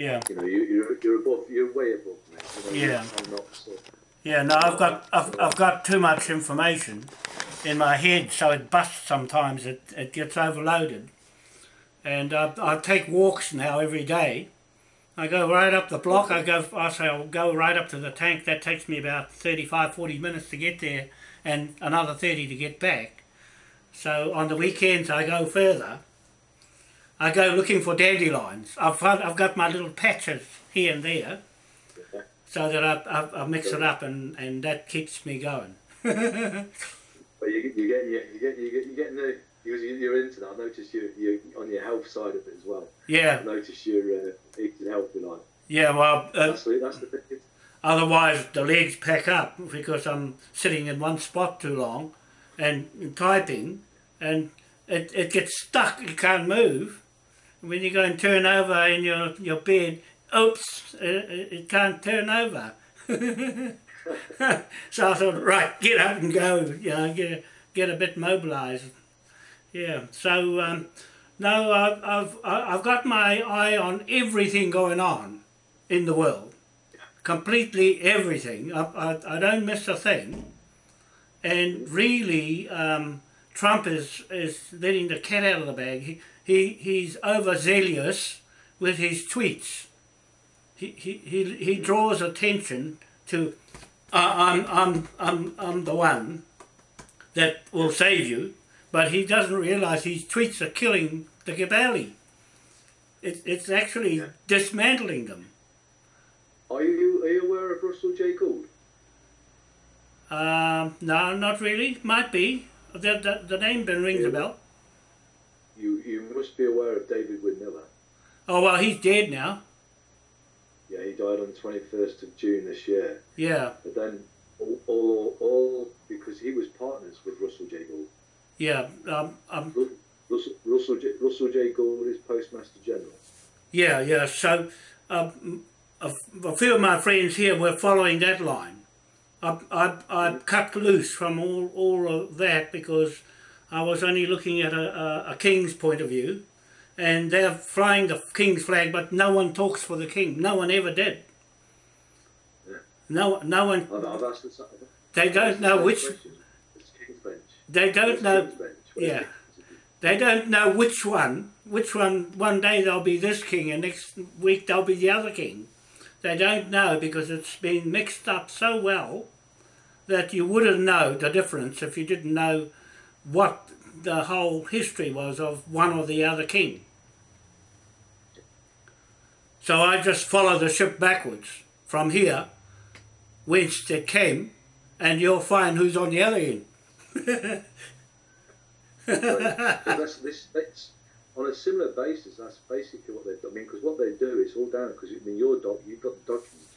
Yeah. You know, you, you're you're above, you're way above me. You know, Yeah. I'm not. So, Yeah, no, I've got I've, I've got too much information in my head, so it busts sometimes. It it gets overloaded, and I, I take walks now every day. I go right up the block. I go. I say I'll go right up to the tank. That takes me about 35, 40 minutes to get there, and another thirty to get back. So on the weekends I go further. I go looking for dandelions. I've I've got my little patches here and there so that I, I, I mix it up and, and that keeps me going. but you you get you get you get you getting the because you- you're into that. I notice you you on your health side of it as well. Yeah, I notice you're uh, eating healthy life. yeah. Well, uh, That's the that's the thing. otherwise the legs pack up because I'm sitting in one spot too long, and typing, and it, it gets stuck. You can't move. When you go and turn over in your your bed, oops, it, it it can't turn over. so I thought, right, get up and go. You know, get get a bit mobilised. Yeah. So um, no, I've I've I've got my eye on everything going on in the world, completely everything. I I, I don't miss a thing, and really, um, Trump is is letting the cat out of the bag. He, he he's overzealous with his tweets. He he he, he draws attention to. Uh, I'm I'm I'm I'm the one that will save you, but he doesn't realise his tweets are killing the Gabali. It, it's actually Yeah. dismantling them. Are you are you aware of Russell J Gould? Um, no, not really. Might be. The, the, the name been rings a bell. Must be aware of David Wynn Miller. Oh well, he's dead now. Yeah, he died on the 21st of June this year. Yeah, But then all, all, all because he was partners with Russell J Gould. yeah, um, um, Russell, Russell, J, Russell J Gould is Postmaster General. yeah, yeah. So um, a, a few of my friends here were following that line. I, I, I cut loose from all, all of that because I was only looking at a, a, a king's point of view, and they're flying the king's flag, but no one talks for the king. No one ever did. Yeah. No, no one. I've, I've asked the, They don't asked the know which. It's King's Bench. They don't It's know. King's Bench. Where's yeah. They don't know which one. Which one? One day they'll be this king, and next week they'll be the other king. They don't know because it's been mixed up so well that you wouldn't know the difference if you didn't know what the whole history was of one or the other king. So I just follow the ship backwards from here, whence it came, and you'll find who's on the other end. That's, this, that's, on a similar basis, that's basically what they've done. I mean, because what they do is all down, because I mean, your doc, you've got the documents.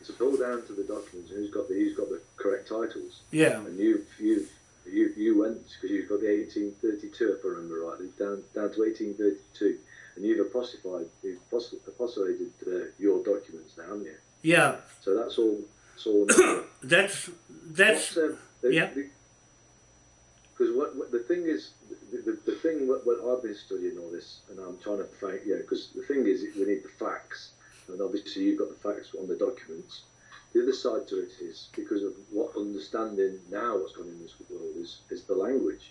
It's all down to the documents and who's got the, who's got the correct titles. Yeah, And you've, you've, you, you went, because you've got the 1832, if I remember rightly, down, down to 1832. And you've apostrophied, you've apos- apostolated uh, your documents now, haven't you? yeah. So that's all, it's all. That's that's um, the, yeah. Because what, what the thing is, the, the, the thing what, what I've been studying all this, and I'm trying to find, yeah, because the thing is, we need the facts, and obviously you've got the facts on the documents. The other side to it is because of what understanding now what's going on in this world is is the language,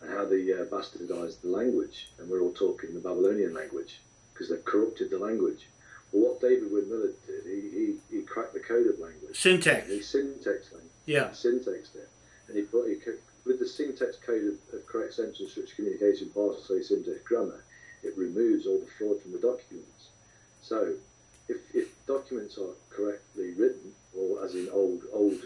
and how they uh, bastardised the language, and we're all talking the Babylonian language because they've corrupted the language. Well, what David Wynn Miller did, he, he, he cracked the code of language. syntax. He syntax language Yeah, syntax there. And he put he, with the syntax code of, of correct sentence structure communication parsing syntax grammar, it removes all the fraud from the documents. So if, if documents are correctly written, or as in old old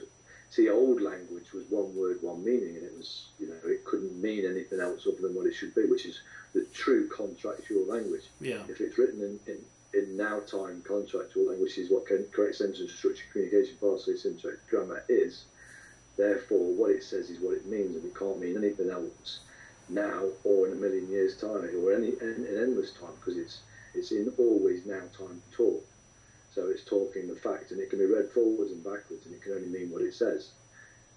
see old language was one word, one meaning, and it was you know it couldn't mean anything else other than what it should be, which is the true contractual language. yeah, If it's written in, in, in now time contractual language is what con- correct sentence structure communication parsing syntax grammar is, therefore what it says is what it means and it can't mean anything else now or in a million years time or any in, in endless time because it's it's in always now time talk. So it's talking the fact and it can be read forwards and backwards and it can only mean what it says.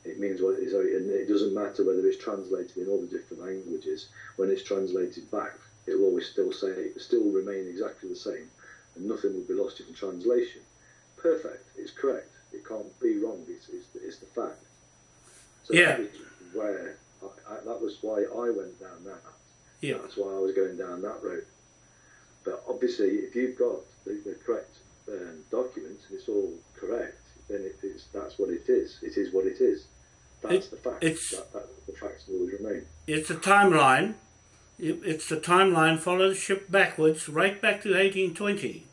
It means what it is, and it doesn't matter whether it's translated in all the different languages. When it's translated back, it will always still say, still remain exactly the same and nothing will be lost in translation. Perfect. It's correct. It can't be wrong. It's, it's, it's the fact. So Yeah. that was where I, I, that was why I went down that. Yeah. That's why I was going down that road. But obviously, if you've got the, the correct um, documents and it's all correct, then it is that's what it is. It is what it is. That's It- the fact. it's- That, that, the facts will always remain. It's a timeline. It- It's the timeline Follow the ship backwards right back to 1820.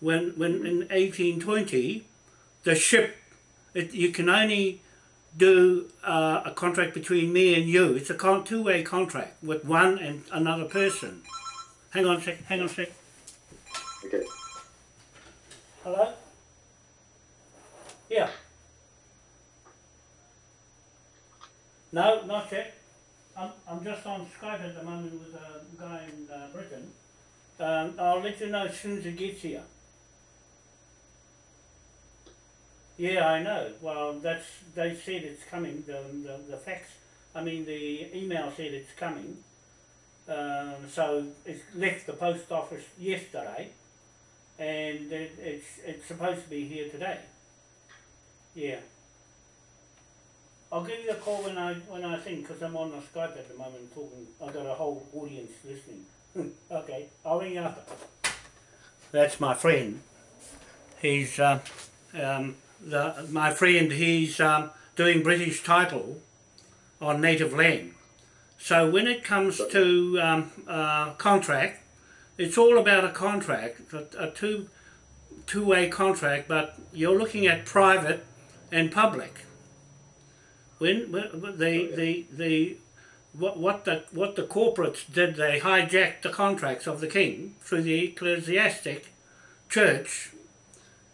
When when in 1820, the ship, it, you can only do uh, a contract between me and you. It's a con- two-way contract with one and another person. Hang on a sec. Hang on a sec. Okay. Hello. Yeah. No, not yet. I'm, I'm just on Skype at the moment with a guy in uh, Britain. Um, I'll let you know as soon as it gets here. Yeah, I know. Well, that's they said it's coming. The the, the fax, I mean the email said it's coming. Um, so it left the post office yesterday, and it, it's it's supposed to be here today. Yeah. I'll give you a call when I when I think because I'm on the Skype at the moment talking. I've got a whole audience listening. okay, I'll ring you after. That's my friend. He's uh, um, the my friend. He's um, doing British title on native land. So when it comes to um, uh, contract, it's all about a contract, a, a two two way contract. But you're looking at private and public. When, when the, the the what what the what the corporates did, they hijacked the contracts of the king through the ecclesiastic church,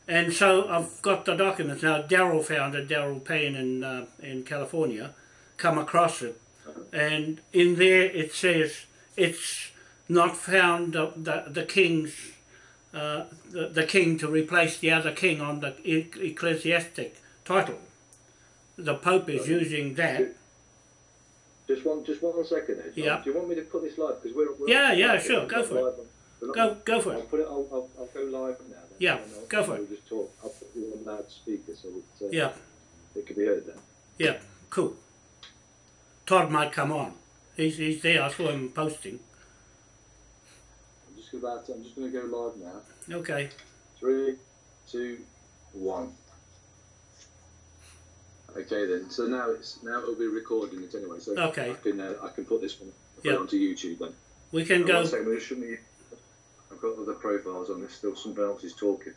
and so I've got the documents now. Daryl found it. Daryl Payne in uh, in California, come across it, and in there it says it's not found the the, the king's. Uh, the, the king to replace the other king on the e- ecclesiastic title. The Pope is using that. Just one, just one second. Yeah. Do you want me to put this live? Because we're, we're Yeah, yeah, sure, go for it. on- we're not- Go go for I'll it. put it. I'll, I'll, I'll go live now. Then, Yeah, go for We'll it. just talk. I'll put you on loudspeaker so it, uh, Yeah, it can be heard then. yeah, cool. Todd might come on. He's he's there. I saw him posting. About. I'm just going to go live now. Okay. Three, two, one. Okay then. So now it's now it'll be recording it anyway. So Okay. I can uh, I can put this one put Yeah. onto YouTube then. We can go. One second, just show me. I've got other profiles on this. Still, somebody else is talking.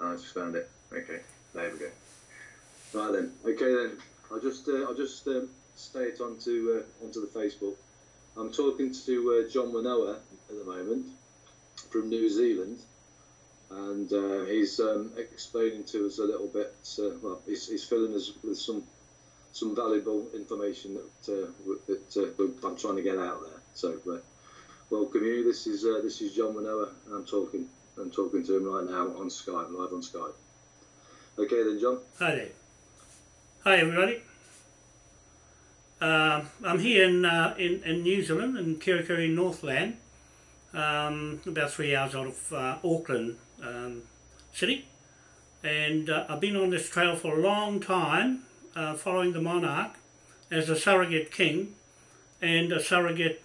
I just found it. Okay, there we go. Right then. Okay then. I'll just uh, I'll just um, stay it onto uh, onto the Facebook. I'm talking to uh, John Manoa at the moment from New Zealand, and uh, he's um, explaining to us a little bit. Uh, well, he's, he's filling us with some some valuable information that uh, that uh, I'm trying to get out there. So. Uh, Welcome you. This is this is John Manoa. I'm talking. I'm talking to him right now on Skype, live on Skype. Okay then, John. Hi there. Hi everybody. Um I'm here in, uh, in in New Zealand in Kerikeri Northland, um, about three hours out of uh, Auckland um, city, and uh, I've been on this trail for a long time, uh, following the monarch as a surrogate king and a surrogate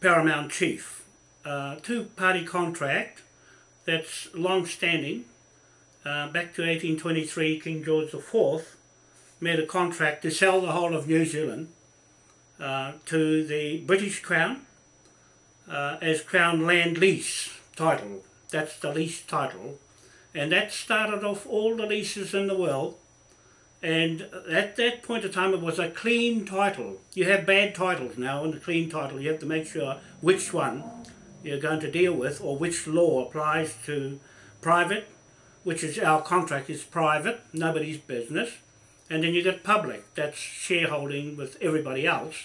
paramount chief. Uh, two-party contract that's long-standing uh, back to 1823, King George IV made a contract to sell the whole of New Zealand uh, to the British Crown uh, as Crown Land Lease title. That's the lease title. And that started off all the leases in the world. And at that point of time, it was a clean title. You have bad titles now, and the clean title, you have to make sure which one you're going to deal with or which law applies to private which is our contract is private, nobody's business, and then you get public, that's shareholding with everybody else.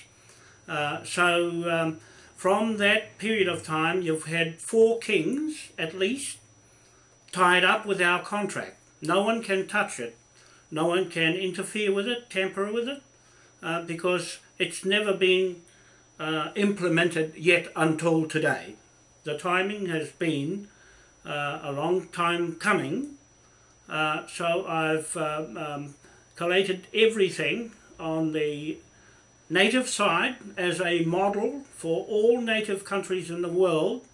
Uh, so um, from that period of time, you've had four kings at least tied up with our contract. No one can touch it, no one can interfere with it, tamper with it, uh, because it's never been uh, implemented yet until today. the timing has been uh, a long time coming. Uh, so I've um, um, collated everything on the native side as a model for all native countries in the world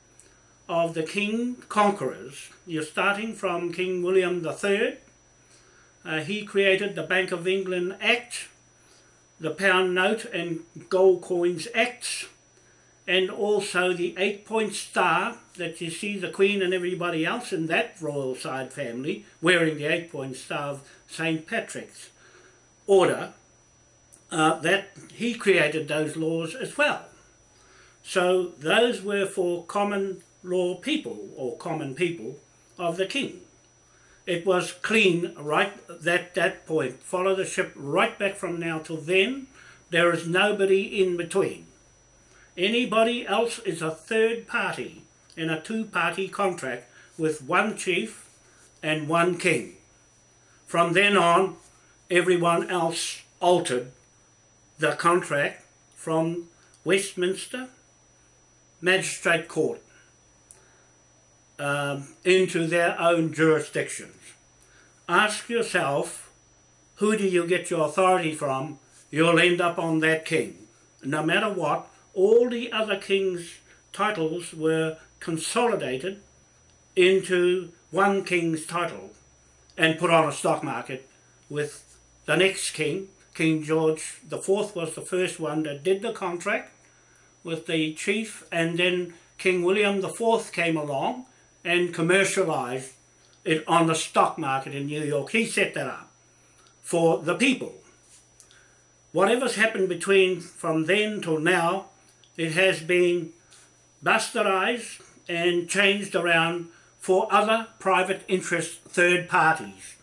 of the king conquerors. You're starting from King William III. Uh, he created the Bank of England Act, the Pound Note and Gold Coins Acts, and also the eight-point star that you see the Queen and everybody else in that royal side family wearing the eight-point star of St. Patrick's order, uh, that he created those laws as well. So those were for common law people or common people of the king. It was clean right at that point. Follow the ship right back from now till then. There is nobody in between. Anybody else is a third party in a two-party contract with one chief and one king. From then on, everyone else altered the contract from Westminster Magistrate Court um, into their own jurisdictions. Ask yourself, who do you get your authority from? You'll end up on that king. No matter what, all the other king's titles were consolidated into one king's title and put on a stock market with the next king, King George IV was the first one that did the contract with the chief and then King William IV came along and commercialized it on the stock market in New York. He set that up for the people. Whatever's happened between from then till now, it has been bastardized and changed around for other private interest third parties,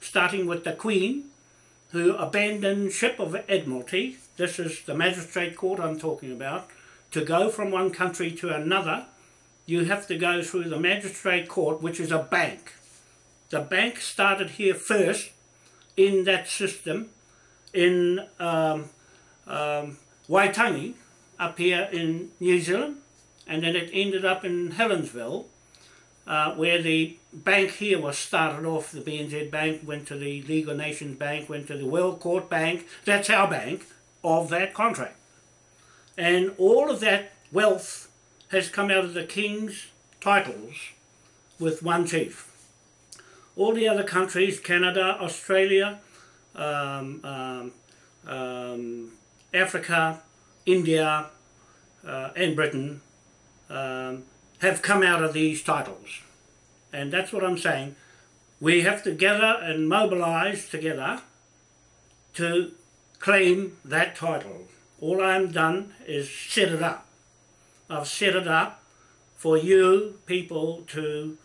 starting with the Queen, who abandoned ship of Admiralty, this is the magistrate court I'm talking about, to go from one country to another you have to go through the magistrate court, which is a bank. The bank started here first in that system in um, um, Waitangi, up here in New Zealand, and then it ended up in Helensville, uh, where the bank here was started off. The BNZ Bank went to the League of Nations Bank, went to the World Court Bank. That's our bank of that contract. And all of that wealth has come out of the king's titles with one chief. All the other countries, Canada, Australia, um, um, um, Africa, India uh, and Britain um, have come out of these titles. And that's what I'm saying. We have to gather and mobilise together to claim that title. All I'm done is set it up. I've set it up for you people to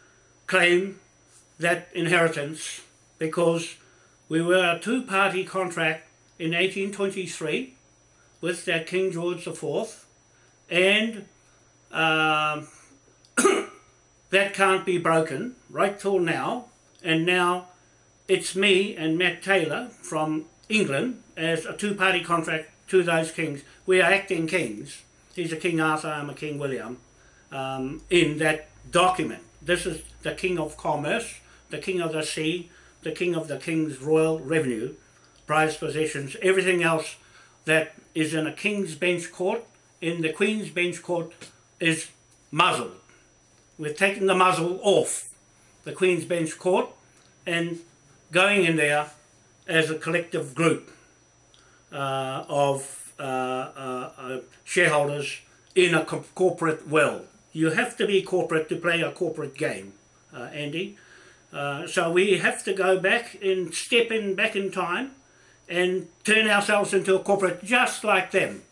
claim that inheritance because we were a two-party contract in 1823 with that King George IV and um, that can't be broken right till now and now it's me and Matt Taylor from England as a two-party contract to those kings. We are acting kings he's a King Arthur, I'm a King William, um, in that document. This is the King of Commerce, the King of the Sea, the King of the King's Royal Revenue, prized possessions, everything else that is in a King's Bench Court, in the Queen's Bench Court, is muzzled. We've taken the muzzle off the Queen's Bench Court and going in there as a collective group uh, of uh, uh, uh, shareholders in a co corporate world. You have to be corporate to play a corporate game, Andy. so we have to go back and step in back in time and turn ourselves into a corporate just like them.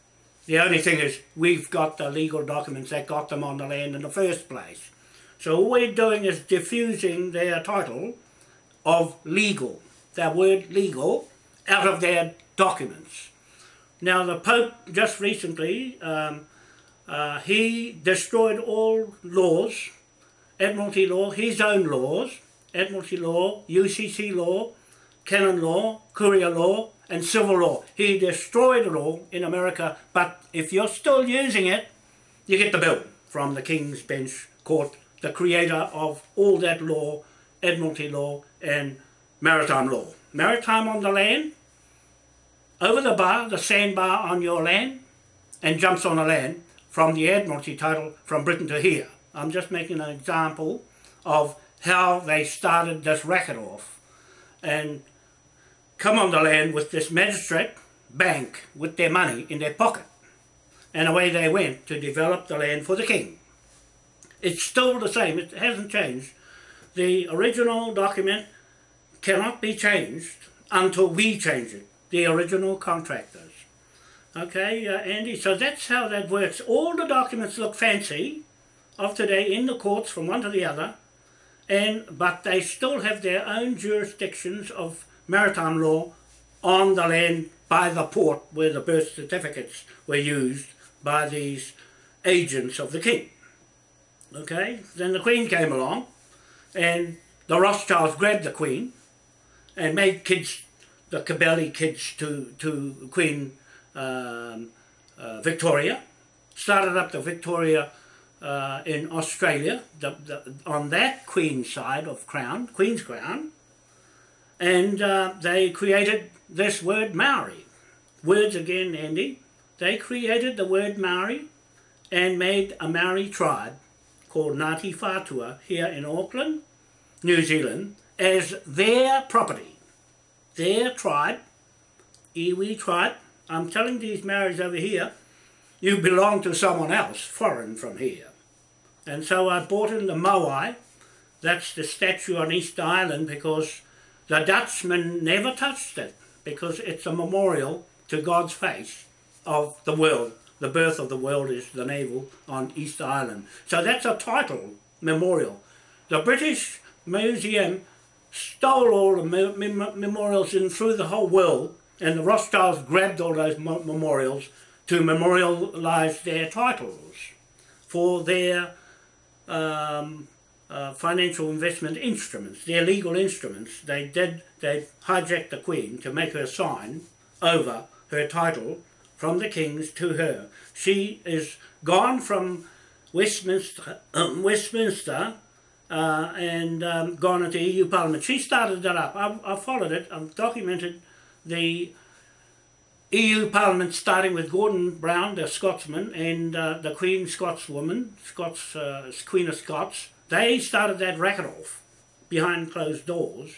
The only thing is we've got the legal documents that got them on the land in the first place. So all we're doing is diffusing their title of legal, their word legal, out of their documents. Now the Pope just recently, um, uh, he destroyed all laws, Admiralty law, his own laws, Admiralty law, UCC law, canon law, courier law, and civil law. He destroyed it all in America, but if you're still using it, you get the bill from the King's Bench Court, the creator of all that law, Admiralty law and maritime law. Maritime on the land, over the bar, the sandbar on your land, and jumps on the land from the Admiralty title from Britain to here. I'm just making an example of how they started this racket off and come on the land with this magistrate bank with their money in their pocket. And away they went to develop the land for the king. It's still the same, it hasn't changed. The original document cannot be changed until we change it, the original contractors. Okay, uh, Andy, so that's how that works. All the documents look fancy of today in the courts from one to the other, and but they still have their own jurisdictions of maritime law on the land by the port where the birth certificates were used by these agents of the king. Okay, then the queen came along and the Rothschilds grabbed the queen and made kids, the Cabelli kids to, to Queen um, uh, Victoria, started up the Victoria uh, in Australia, the, the, on that Queen side of Crown, Queen's Crown, and uh, they created this word Maori. Words again, Andy. They created the word Maori and made a Maori tribe called Ngāti Whātua here in Auckland, New Zealand, as their property, their tribe, iwi tribe. I'm telling these Maoris over here, you belong to someone else, foreign from here. And so I bought in the Moai, that's the statue on East Island, because the Dutchman never touched it, because it's a memorial to God's face of the world. The birth of the world is the navel on East Island. So that's a title memorial. The British Museum stole all the mem memorials in through the whole world and the Rothschilds grabbed all those memorials to memorialize their titles for their um, uh, financial investment instruments, their legal instruments. They did, they hijacked the Queen to make her sign over her title from the King's to her. She is gone from Westminster, um, Westminster uh, and um, gone into EU Parliament. She started that up. I've, I've followed it. I've documented the EU Parliament starting with Gordon Brown, the Scotsman, and uh, the Queen Scotswoman, Scots, uh, Queen of Scots. They started that racket off behind closed doors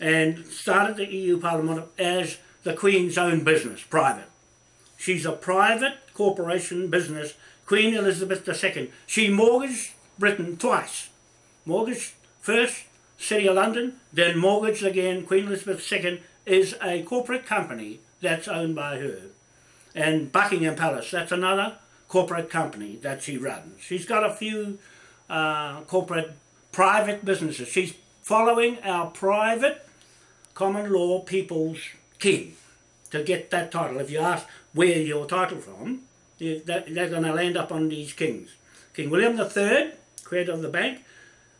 and started the EU Parliament as the Queen's own business, private. She's a private corporation business, Queen Elizabeth II. She mortgaged Britain twice. Mortgaged first, City of London, then mortgaged again, Queen Elizabeth II is a corporate company that's owned by her. And Buckingham Palace, that's another corporate company that she runs. She's got a few uh, corporate private businesses. She's following our private common law people's king to get that title. If you ask where your title from, they're going to land up on these kings. King William III, creator of the bank,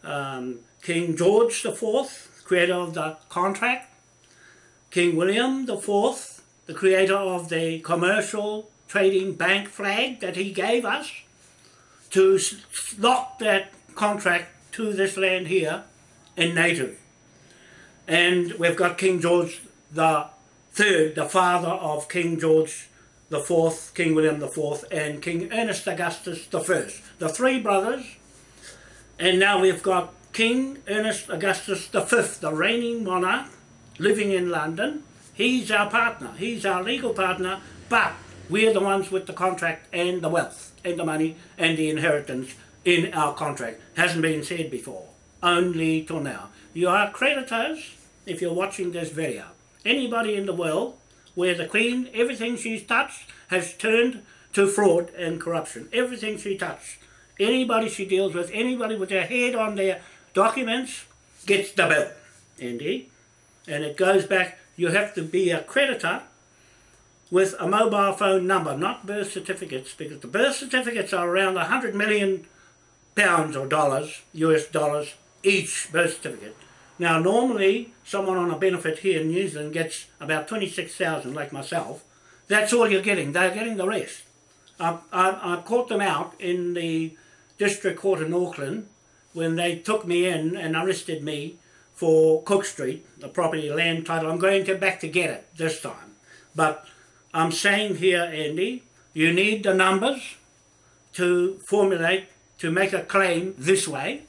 um, King George IV, creator of the contract, King William IV, the creator of the commercial trading bank flag that he gave us to lock that contract to this land here in native. And we've got King George the Third, the father of King George the Fourth, King William the Fourth, and King Ernest Augustus the First. The three brothers, and now we've got King Ernest Augustus the Fifth, the reigning monarch, living in London. He's our partner. He's our legal partner, but we're the ones with the contract and the wealth and the money and the inheritance in our contract. Hasn't been said before, only till now. You are creditors if you're watching this video. Anybody in the world where the Queen, everything she's touched has turned to fraud and corruption. Everything she touched. Anybody she deals with, anybody with their head on their documents gets the bill. Indeed and it goes back, you have to be a creditor with a mobile phone number, not birth certificates, because the birth certificates are around 100 million pounds or dollars, US dollars, each birth certificate. Now normally someone on a benefit here in New Zealand gets about 26,000 like myself. That's all you're getting. They're getting the rest. I, I, I caught them out in the District Court in Auckland when they took me in and arrested me for Cook Street, the property land title. I'm going to back to get it this time. But I'm saying here, Andy, you need the numbers to formulate, to make a claim this way,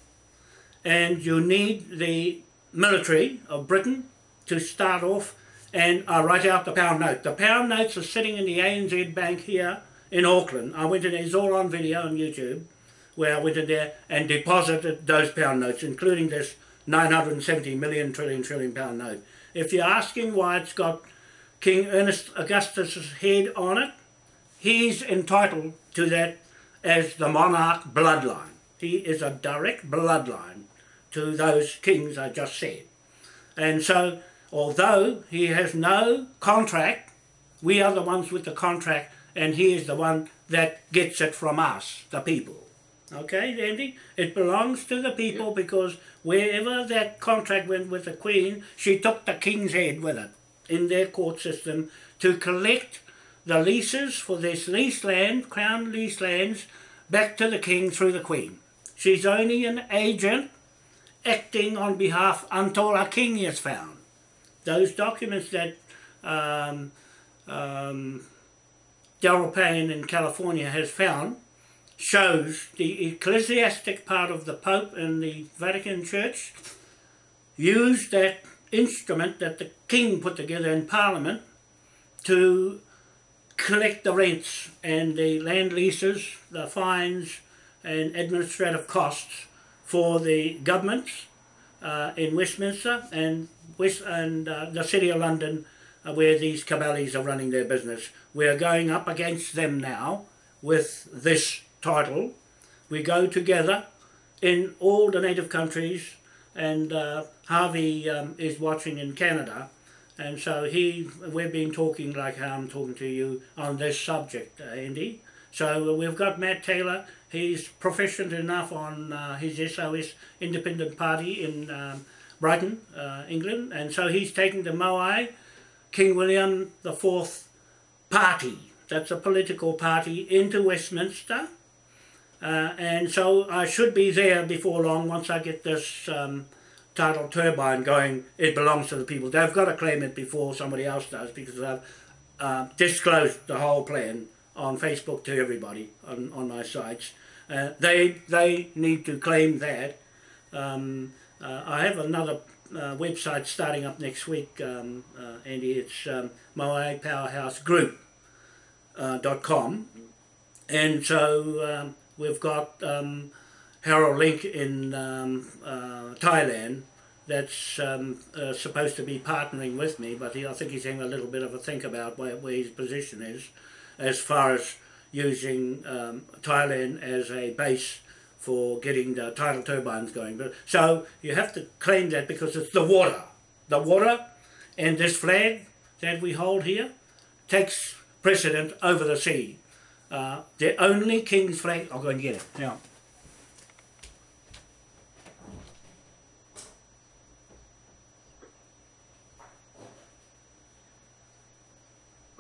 and you need the military of Britain to start off and uh, write out the pound note. The pound notes are sitting in the ANZ Bank here in Auckland. I went in, it's all on video on YouTube, where I went in there and deposited those pound notes, including this 970 million trillion trillion pound note. If you're asking why it's got King Ernest Augustus's head on it, he's entitled to that as the monarch bloodline. He is a direct bloodline to those kings I just said. And so, although he has no contract, we are the ones with the contract and he is the one that gets it from us, the people. Okay, Andy? It belongs to the people because wherever that contract went with the Queen, she took the King's head with it in their court system to collect the leases for this leased land, Crown leased lands, back to the King through the Queen. She's only an agent acting on behalf until a king is found. Those documents that um, um, Daryl Payne in California has found shows the ecclesiastic part of the Pope and the Vatican Church used that instrument that the King put together in Parliament to collect the rents and the land leases, the fines and administrative costs for the governments uh, in Westminster and West and uh, the City of London uh, where these cabals are running their business. We are going up against them now with this title. We go together in all the native countries and uh, Harvey um, is watching in Canada and so he, we've been talking like how I'm talking to you on this subject, uh, Andy. So we've got Matt Taylor, he's proficient enough on uh, his SOS Independent Party in um, Brighton, uh, England, and so he's taking the Moai King William IV party, that's a political party, into Westminster. Uh, and so I should be there before long once I get this um, tidal turbine going, it belongs to the people. They've got to claim it before somebody else does because I've uh, disclosed the whole plan on Facebook to everybody on, on my sites. Uh, they they need to claim that. Um, uh, I have another uh, website starting up next week, um, uh, Andy. It's um, Moai Powerhouse Group dot com, and so um, we've got um, Harold Link in um, uh, Thailand that's um, uh, supposed to be partnering with me, but he, I think he's having a little bit of a think about where, where his position is as far as using um, Thailand as a base for getting the tidal turbines going. But So you have to claim that because it's the water. The water and this flag that we hold here takes precedent over the sea. Uh, the only king's flag, I'll go and get it now.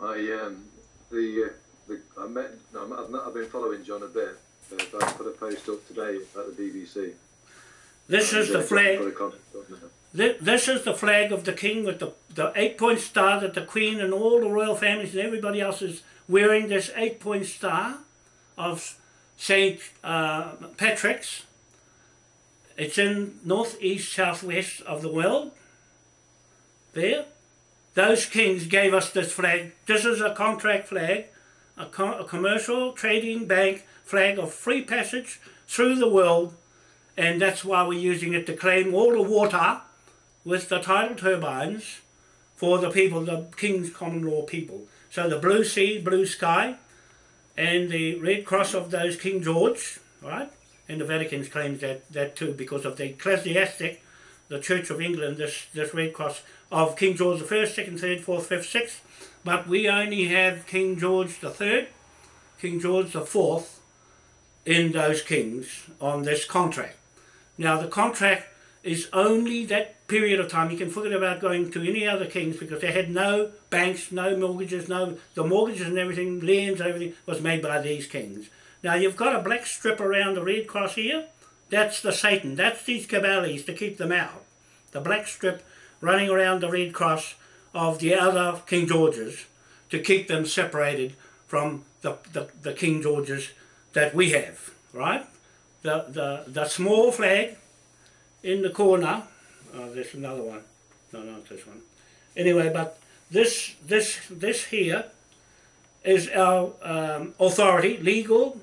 I um, the, uh, the I met no, I've, not, I've been following John a bit. But I put a post up today about the BBC. This is the flag. This is the flag of the king with the, the eight point star that the queen and all the royal families and everybody else is wearing this eight point star of St. Uh, Patrick's. It's in northeast southwest of the world. There. Those kings gave us this flag. This is a contract flag, a, a commercial trading bank flag of free passage through the world and that's why we're using it to claim all the water with the tidal turbines for the people, the King's Common Law people. So the blue sea, blue sky, and the red cross of those King George, right? And the Vatican claims that, that too because of the ecclesiastic, the Church of England, this, this red cross of King George the First, Second, Third, Fourth, Fifth, Sixth. But we only have King George the Third, King George the Fourth in those kings on this contract. Now the contract is only that period of time. You can forget about going to any other kings because they had no banks, no mortgages, no the mortgages and everything, lands, everything was made by these kings. Now you've got a black strip around the red cross here. That's the Satan. That's these Cabales to keep them out. The black strip running around the red cross of the other King Georges to keep them separated from the, the, the King Georges that we have, right? The, the, the small flag in the corner, oh, there's another one, no, not this one. Anyway, but this, this, this here is our um, authority, legal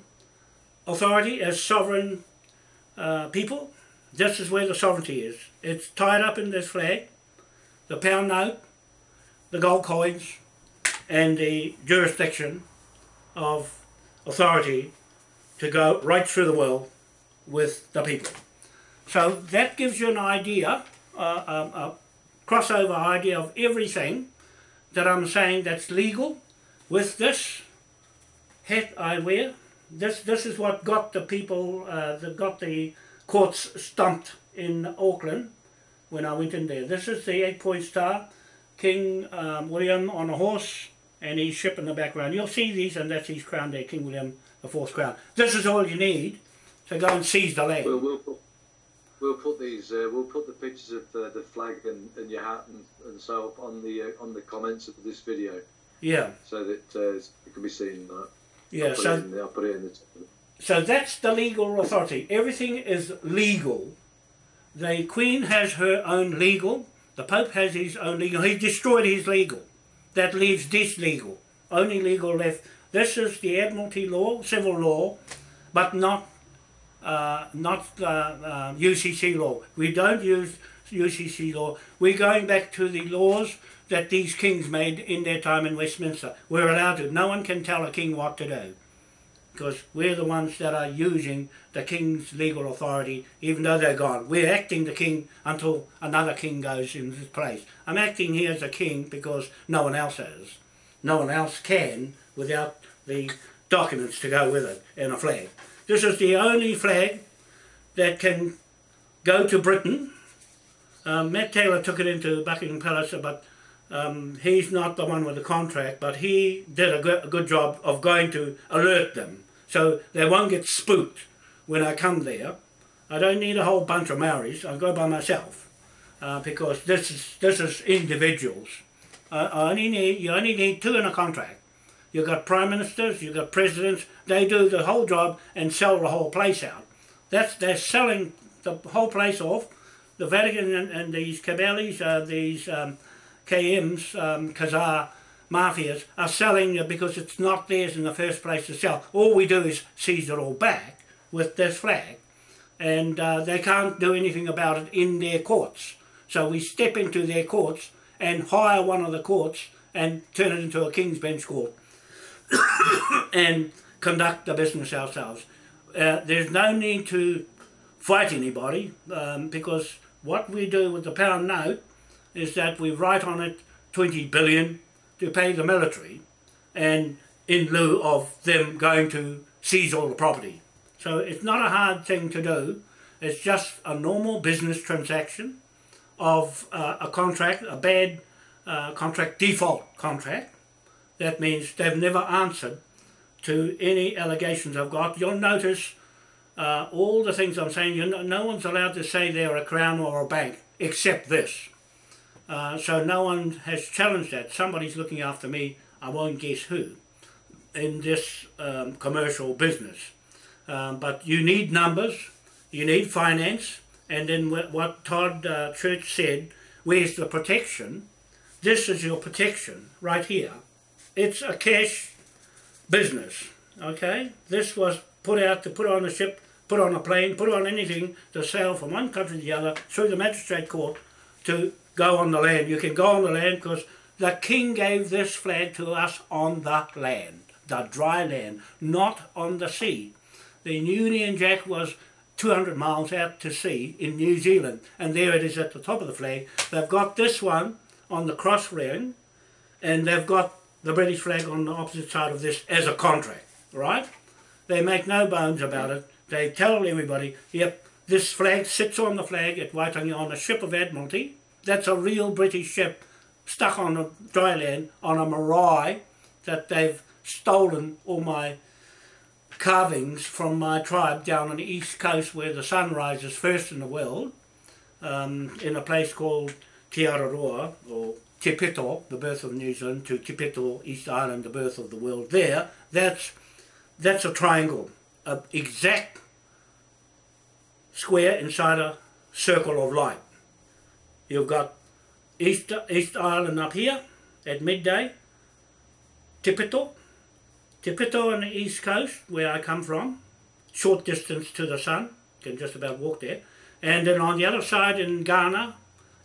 authority as sovereign uh, people. This is where the sovereignty is. It's tied up in this flag, the pound note, the gold coins, and the jurisdiction of authority to go right through the world with the people. So that gives you an idea, um, a crossover idea of everything that I'm saying that's legal with this hat I wear. This, this is what got the people, uh, that got the courts stumped in Auckland when I went in there. This is the eight-point star, King um, William on a horse, and his ship in the background. You'll see these, and that's his crown there, King William the Fourth crown. This is all you need to go and seize the land. We'll put these. Uh, we'll put the pictures of uh, the flag and, and your hat and, and so on the uh, on the comments of this video. Yeah. So that uh, it can be seen. Uh, yeah. I'll so I'll put it in the. So that's the legal authority. Everything is legal. The Queen has her own legal. The Pope has his own legal. He destroyed his legal. That leaves this legal. Only legal left. This is the Admiralty law, civil law, but not uh, not uh, uh, UCC law. We don't use UCC law. We're going back to the laws that these kings made in their time in Westminster. We're allowed to. No one can tell a king what to do because we're the ones that are using the king's legal authority even though they're gone. We're acting the king until another king goes in his place. I'm acting here as a king because no one else is. No one else can without the documents to go with it and a flag. This is the only flag that can go to Britain. Um, Matt Taylor took it into Buckingham Palace, but um, he's not the one with the contract, but he did a good, a good job of going to alert them so they won't get spooked when I come there. I don't need a whole bunch of Maoris, I go by myself uh, because this is, this is individuals. I only need, you only need two in a contract. You've got prime ministers, you've got presidents, they do the whole job and sell the whole place out. That's, they're selling the whole place off. The Vatican and, and these Cabales, uh, these um, KMs, um, Khazar mafias, are selling it because it's not theirs in the first place to sell. All we do is seize it all back with this flag and uh, they can't do anything about it in their courts. So we step into their courts and hire one of the courts and turn it into a King's Bench court and conduct the business ourselves. Uh, there's no need to fight anybody um, because what we do with the pound note is that we write on it 20 billion to pay the military and in lieu of them going to seize all the property. So it's not a hard thing to do. It's just a normal business transaction of uh, a contract, a bad uh, contract, default contract. That means they've never answered to any allegations I've got. You'll notice uh, all the things I'm saying, you no one's allowed to say they're a crown or a bank except this. Uh, so no one has challenged that. Somebody's looking after me, I won't guess who, in this um, commercial business. Um, but you need numbers, you need finance, and then what Todd uh, Church said, where's the protection? This is your protection right here. It's a cash business, okay? This was put out to put on a ship, put on a plane, put on anything to sail from one country to the other through the magistrate court to go on the land. You can go on the land because the king gave this flag to us on the land, the dry land, not on the sea. The Union Jack was 200 miles out to sea in New Zealand and there it is at the top of the flag. They've got this one on the cross ring and they've got the British flag on the opposite side of this as a contract, right? They make no bones about it. They tell everybody, yep, this flag sits on the flag at Waitangi on a ship of Admiralty that's a real British ship stuck on a dry land on a marae that they've stolen all my carvings from my tribe down on the east coast where the sun rises first in the world um, in a place called Te Araroa or Te Pito, the birth of New Zealand, to Te Pito, East Island, the birth of the world there, that's, that's a triangle, an exact square inside a circle of light. You've got East, East Island up here at midday, Te Pito, Te Pito on the east coast, where I come from, short distance to the sun, can just about walk there. And then on the other side in Ghana,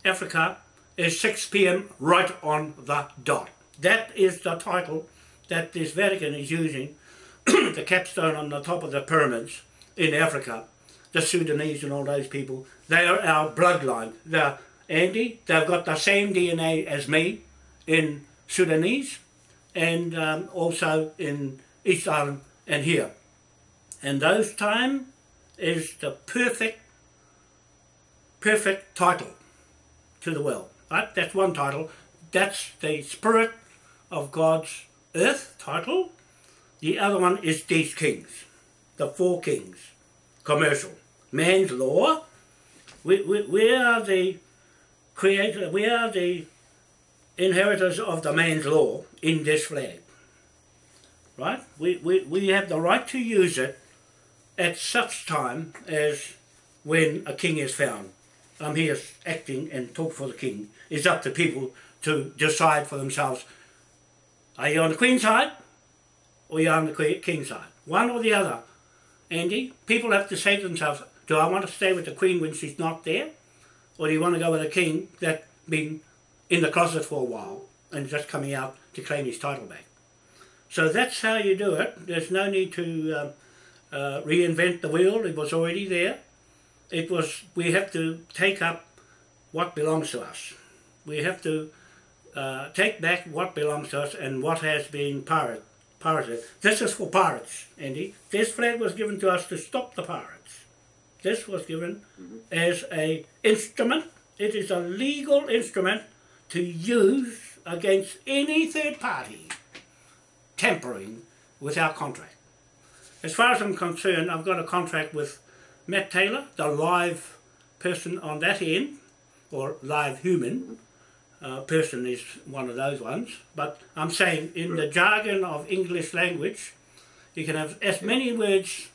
Africa, is 6 p.m. right on the dot. That is the title that this Vatican is using, the capstone on the top of the pyramids in Africa. The Sudanese and all those people, they are our bloodline. They're Andy, they've got the same DNA as me in Sudanese and um, also in East Island and here. And those time is the perfect, perfect title to the world. Right? That's one title. That's the Spirit of God's Earth title. The other one is these kings, the four kings, commercial. Man's law, we, we, we are the creator, we are the inheritors of the man's law in this flag. Right? We, we, we have the right to use it at such time as when a king is found. I'm here acting and talk for the king. It's up to people to decide for themselves, are you on the queen's side or are you on the king's side? One or the other. Andy, people have to say to themselves, do I want to stay with the queen when she's not there? Or do you want to go with a king that's been in the closet for a while and just coming out to claim his title back. So that's how you do it. There's no need to um, uh, reinvent the wheel. It was already there. It was, we have to take up what belongs to us. We have to uh, take back what belongs to us and what has been pirate, pirated. This is for pirates, Andy. This flag was given to us to stop the pirates. This was given mm -hmm. as a instrument. It is a legal instrument to use against any third party tampering with our contract. As far as I'm concerned, I've got a contract with Matt Taylor, the live person on that end, or live human uh, person is one of those ones, but I'm saying in the jargon of English language, you can have as many words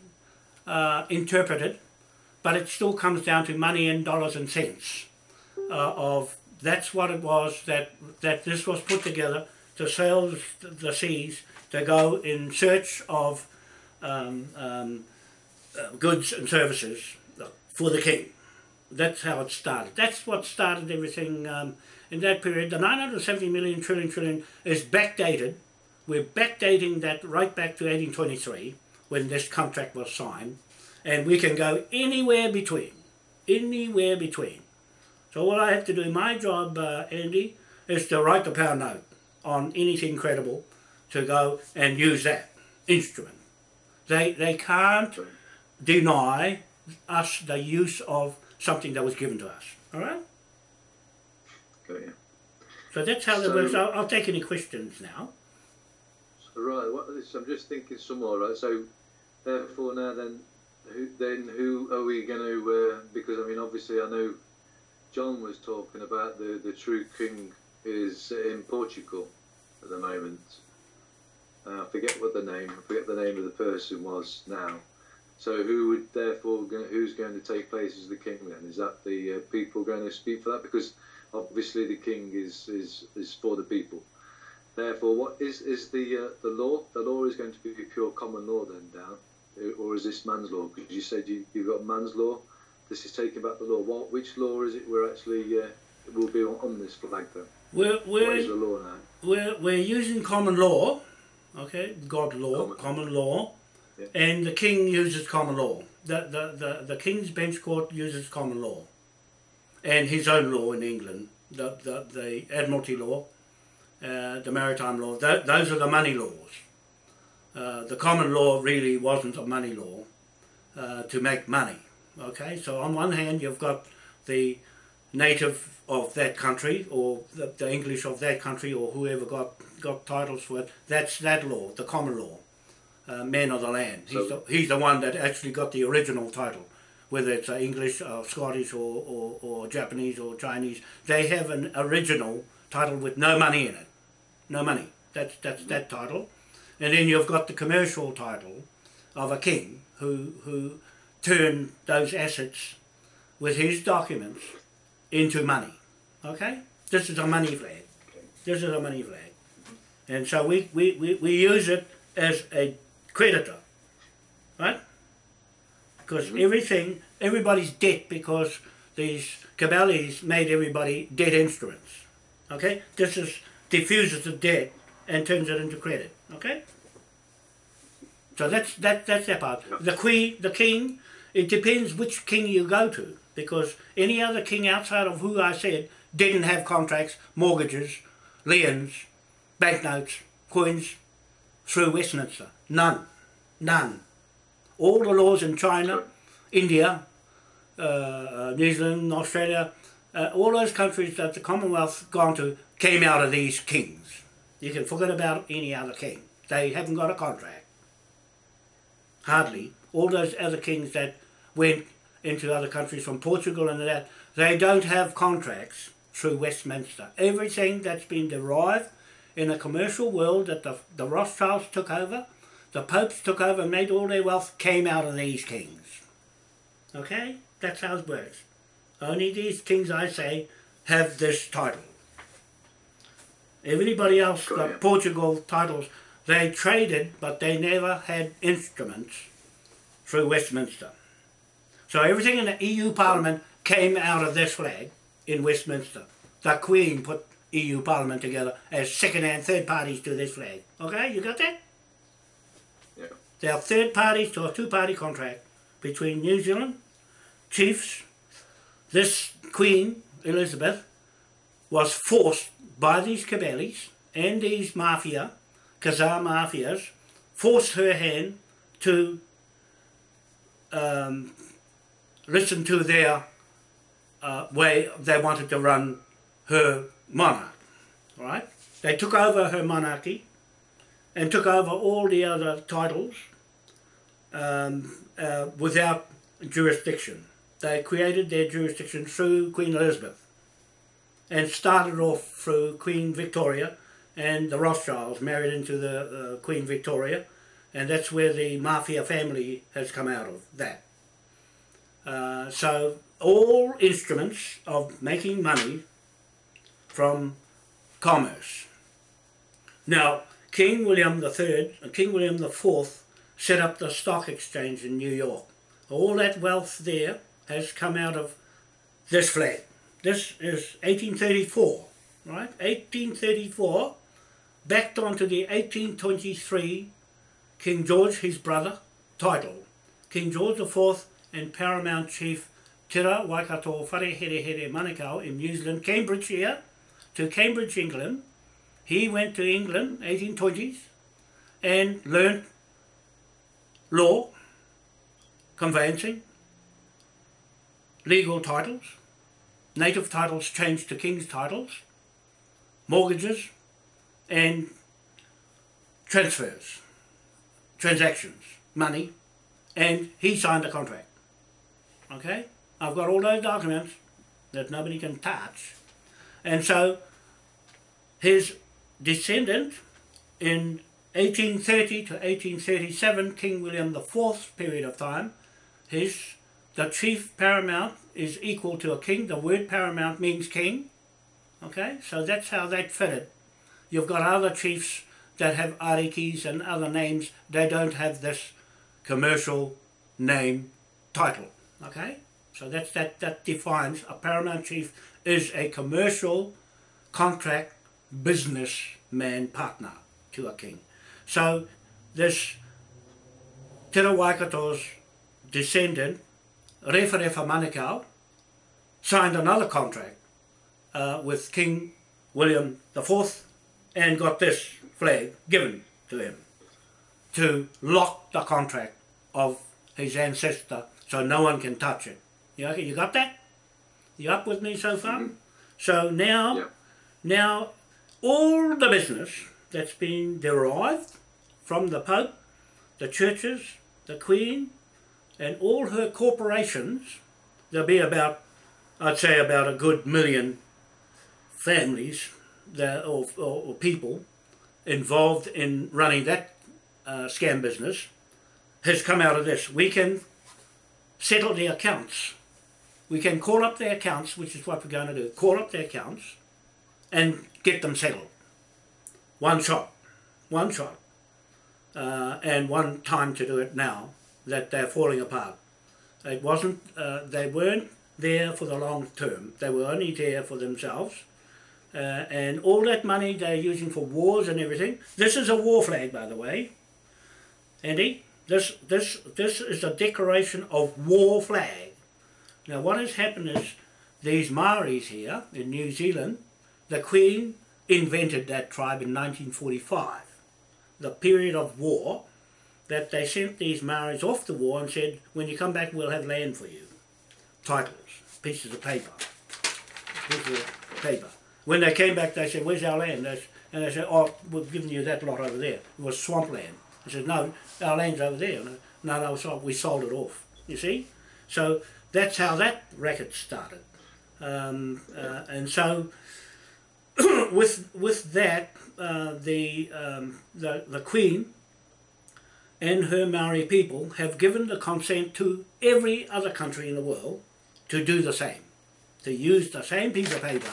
uh, interpreted, but it still comes down to money and dollars and cents. Uh, of that's what it was that that this was put together to sail the seas to go in search of um, um, goods and services for the king. That's how it started. That's what started everything um, in that period. The 970 million trillion trillion is backdated. We're backdating that right back to 1823 when this contract was signed. And we can go anywhere between. Anywhere between. So what I have to do, my job, uh, Andy, is to write the pound note on anything credible to go and use that instrument. They, they can't deny us the use of something that was given to us. All right? Got you. So that's how so, that works. I'll, I'll, take any questions now. So right, what, I'm just thinking some more. Right, so therefore now then, who then who are we going to? Uh, because I mean, obviously, I know John was talking about the, the true king is in Portugal at the moment. Uh, I forget what the name, I forget the name of the person was now. So who would therefore, who's going to take place as the king then? Is that the uh, people going to speak for that? Because obviously the king is, is, is for the people. Therefore, what is, is the uh, the law? The law is going to be pure common law then, down, or is this man's law? Because you said you, you've got man's law this is taking back the law. What, which law is it we're actually uh, will be on, on, this flag then? We're, we're, what is the law now? We're, we're using common law, okay, God law, common, common law, yeah. and the king uses common law. The, the, the, the King's Bench Court uses common law, and his own law in England, the, the, the Admiralty law, uh, the maritime law, th those are the money laws. Uh, the common law really wasn't a money law uh, to make money. Okay, so on one hand you've got the native of that country or the, the, English of that country or whoever got, got titles for it, that's that law, the common law. Uh, man of the land. He's, So- the, he's the one that actually got the original title, whether it's uh, English or Scottish or, or, or Japanese or Chinese. They have an original title with no money in it. No money. That's, that's that title. And then you've got the commercial title of a king who, who turned those assets with his documents into money. Okay? This is a money flag. This is a money flag. And so we, we, we, we use it as a creditor. Right? Because mm-hmm. everything, everybody's debt because these cabales made everybody debt instruments. Okay? This is diffuses the debt and turns it into credit. Okay? So that's that that's that part. The queen, the king, it depends which king you go to because any other king outside of who I said didn't have contracts, mortgages, liens, banknotes, coins through Westminster. None, none. All the laws in China, India, uh, uh, New Zealand, Australia, uh, all those countries that the Commonwealth gone to came out of these kings. You can forget about any other king. They haven't got a contract. Hardly. All those other kings that went into other countries from Portugal and that, they don't have contracts through Westminster. Everything that's been derived in the commercial world that the, the Rothschilds took over, the popes took over and made all their wealth came out of these kings. Okay? That's how it works. Only these kings, I say, have this title. Everybody else got. Portugal titles. They traded, but they never had instruments through Westminster. So everything in the EU Parliament came out of this flag in Westminster. The Queen put EU Parliament together as second and third parties to this flag. Okay, you got that? Yeah. There are third parties to a two-party contract between New Zealand, chiefs. This Queen, Elizabeth, was forced by these cabales and these mafia, Khazar mafias, forced her hand to um, listen to their uh, way they wanted to run her monarch. Right? They took over her monarchy and took over all the other titles um, uh, without jurisdiction. They created their jurisdiction through Queen Elizabeth and started off through Queen Victoria and the Rothschilds married into the uh, Queen Victoria and that's where the mafia family has come out of that. Uh, so all instruments of making money from commerce. Now, King William III and King William IV set up the stock exchange in New York. All that wealth there has come out of this flag. This is 1834, right? 1834, backed onto the 1823 King George, his brother, title. King George IV and Paramount Chief Tira Waikato Wharehere Manukau in New Zealand, Cambridge here, to Cambridge, England. He went to England, 1820s, and learnt law, conveyancing, legal titles, native titles changed to king's titles, mortgages, and transfers, transactions, money, and he signed a contract. Okay? I've got all those documents that nobody can touch. And so his descendant in 1830 to 1837, King William IV period of time, his the chief paramount is equal to a king. The word paramount means king. Okay, so that's how that fitted. You've got other chiefs that have arikis and other names. They don't have this commercial name title. Okay, so that's that that defines a paramount chief is a commercial contract businessman partner to a king. So this Te Waikato's descendant, Referefa Manukau, signed another contract uh, with King William IV and got this flag given to him to lock the contract of his ancestor so no one can touch it. You, okay, you got that? You up with me so far? So now, Yeah. now all the business that's been derived from the Pope the churches, the Queen, and all her corporations, there'll be about, I'd say about a good million families that, or, or, or people involved in running that uh, scam business, has come out of this. We can settle the accounts. We can call up their accounts, which is what we're going to do. Call up their accounts and get them settled. One shot. One shot. Uh, and one time to do it now that they're falling apart. It wasn't, uh, they weren't there for the long term. They were only there for themselves. Uh, and all that money they're using for wars and everything. This is a war flag, by the way. Andy, this, this, this is a decoration of war flag. Now what has happened is these Maoris here in New Zealand, the Queen invented that tribe in 1945. The period of war that they sent these Maoris off the war and said, when you come back we'll have land for you. Titles, pieces of paper, pieces of paper. When they came back they said, where's our land? And they said, oh, we've given you that lot over there. It was swampland. I said, no, our land's over there. No, no, we sold it off, you see? So that's how that racket started. Um, uh, and so with with that, uh, the, um, the the Queen and her Maori people have given the consent to every other country in the world to do the same, to use the same piece of paper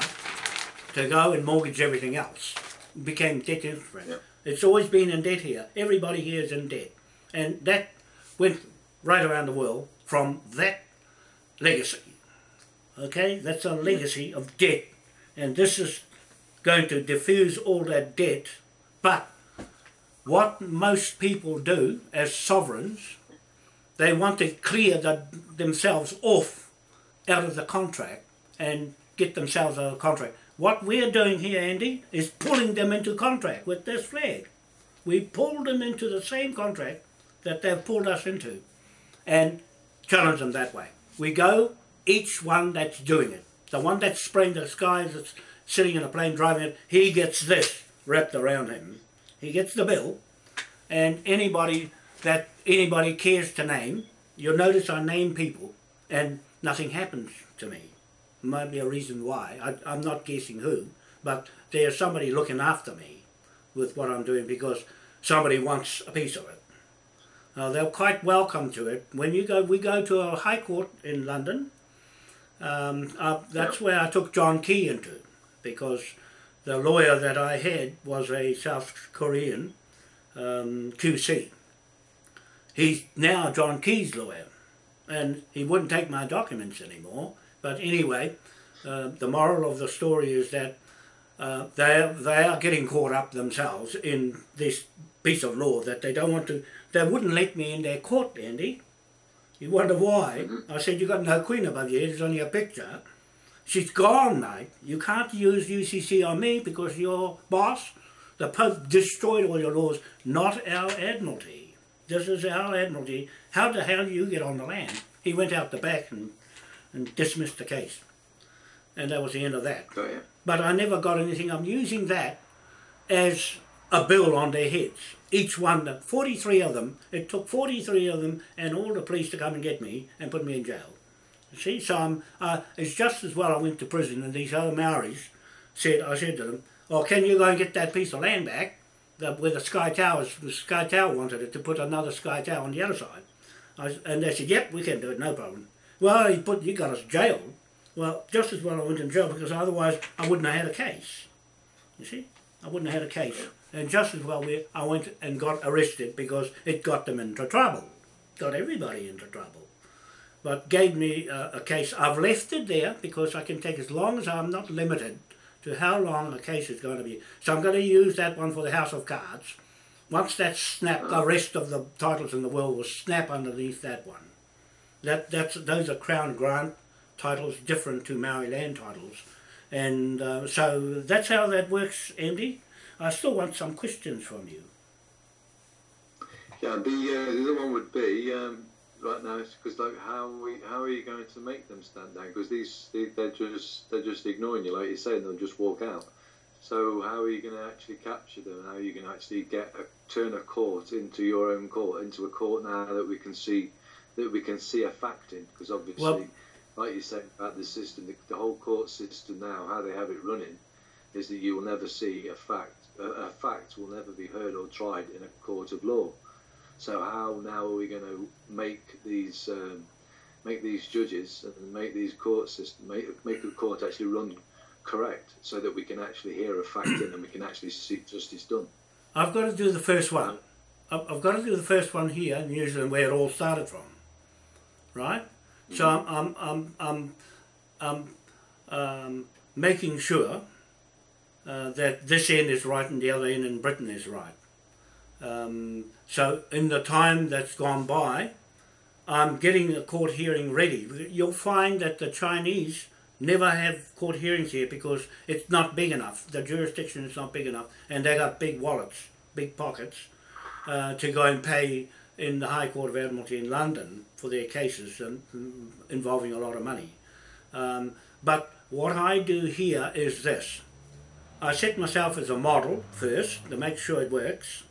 to go and mortgage everything else. It became debt instrument. Yep. It's always been in debt here. Everybody here is in debt. And that went right around the world from that legacy. Okay, that's a legacy of debt. And this is going to diffuse all that debt. But what most people do as sovereigns, they want to clear the, themselves off out of the contract and get themselves out of the contract. What we're doing here, Andy, is pulling them into contract with this flag. We pulled them into the same contract that they've pulled us into and challenge them that way. We go, each one that's doing it. The one that's spraying the skies, sitting in a plane driving it, he gets this wrapped around him. He gets the bill, and anybody that anybody cares to name, you'll notice I name people, and nothing happens to me. Might be a reason why. I, I'm not guessing who, but there's somebody looking after me with what I'm doing because somebody wants a piece of it. Uh, they're quite welcome to it. When you go, we go to a high court in London. Um, uh, that's where I took John Key into because the lawyer that I had was a South Korean um, QC. He's now John Key's lawyer and he wouldn't take my documents anymore. But anyway, uh, the moral of the story is that uh, they, are, they are getting caught up themselves in this piece of law that they don't want to, they wouldn't let me in their court, Andy. You wonder why? Mm-hmm. I said, you've got no queen above your head, it's only a picture. She's gone, mate. You can't use UCC on me because your boss, the Pope, destroyed all your laws, not our Admiralty. This is our Admiralty. How the hell do you get on the land? He went out the back and, and dismissed the case. And that was the end of that. Oh, yeah. But I never got anything. I'm using that as a bill on their heads. Each one, 43 of them, it took 43 of them and all the police to come and get me and put me in jail. See, so I'm, uh, it's just as well I went to prison and these other Maoris said, I said to them, oh, can you go and get that piece of land back the, where the Sky Tower, the Sky Tower wanted it to put another Sky Tower on the other side. I, and they said, yep, we can do it, no problem. Well, you, put, you got us jailed. Well, just as well I went in jail because otherwise I wouldn't have had a case. You see? I wouldn't have had a case. And just as well we, I went and got arrested because it got them into trouble. Got everybody into trouble. But gave me a, a case. I've left it there because I can take as long as I'm not limited to how long a case is going to be. So I'm going to use that one for the House of Cards. Once that's snapped, the rest of the titles in the world will snap underneath that one. That that's those are Crown Grant titles, different to Maori land titles, and uh, so that's how that works, Andy. I still want some questions from you. Yeah, the uh, the other one would be um, right now because like how we how are you going to make them stand down? Because these they, they're just they're just ignoring you, like you say, and they'll just walk out. So how are you going to actually capture them? How are you going to actually get a, turn a court into your own court, into a court now that we can see that we can see a fact in? Because obviously, well, like you said about the system, the, the, whole court system now, how they have it running, is that you will never see a fact. A, a fact will never be heard or tried in a court of law. So how now are we going to make these um, make these judges and make these court system make make the court actually run correct so that we can actually hear a fact in and we can actually see justice done. I've got to do the first one. I've got to do the first one here in New Zealand where it all started from, right? Mm-hmm. So I'm I'm I'm I'm, I'm um, making sure uh, that this end is right and the other end in Britain is right. Um, so in the time that's gone by, I'm getting a court hearing ready. You'll find that the Chinese never have court hearings here because it's not big enough. The jurisdiction is not big enough, and they got big wallets, big pockets, uh, to go and pay in the High Court of Admiralty in London for their cases and, um, involving a lot of money. Um, but what I do here is this. I set myself as a model first to make sure it works,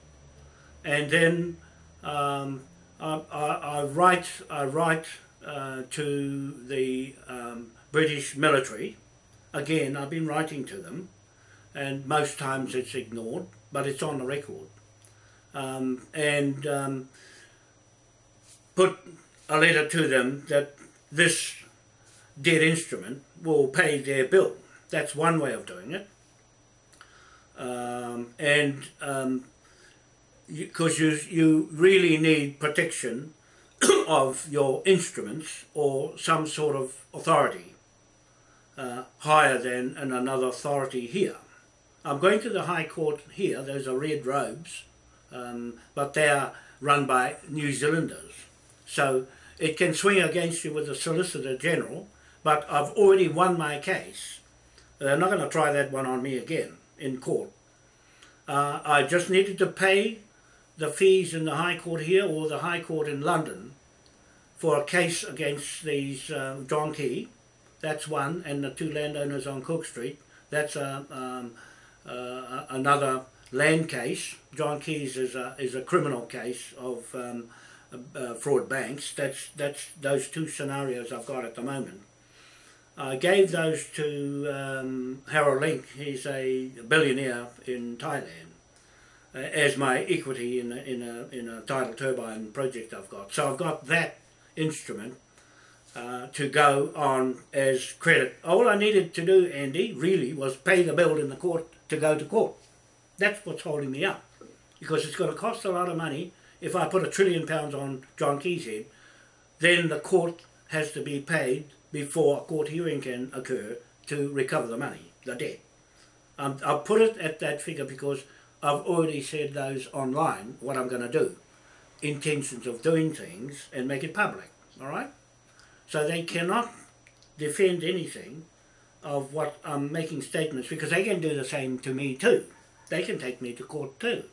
and then um, I, I, I, write, I write uh, to the um, British military. Again, I've been writing to them, and most times it's ignored, but it's on the record. Um, and um, put a letter to them that this dead instrument will pay their bill. That's one way of doing it. Um, and because you, you, really need protection of your instruments or some sort of authority uh, higher than in another authority here. I'm going to the High Court here, those are red robes, um, but they are run by New Zealanders. So it can swing against you with the Solicitor General, but I've already won my case. They're not going to try that one on me again in court. Uh, I just needed to pay the fees in the High Court here or the High Court in London for a case against these uh, John Key, that's one, and the two landowners on Cook Street. That's a, um, uh, another land case. John Key's is a, is a criminal case of um, uh, fraud banks. That's, that's those two scenarios I've got at the moment. I gave those to um, Harold Link. He's a billionaire in Thailand uh, as my equity in a, in a in a tidal turbine project I've got. So I've got that instrument uh, to go on as credit. All I needed to do, Andy, really, was pay the bill in the court to go to court. That's what's holding me up. Because it's going to cost a lot of money if I put a trillion pounds on John Key's head, then the court has to be paid before a court hearing can occur to recover the money, the debt. Um, I'll put it at that figure because I've already said those online, what I'm going to do. Intentions of doing things and make it public, all right? So they cannot defend anything of what I'm making statements because they can do the same to me too. They can take me to court too.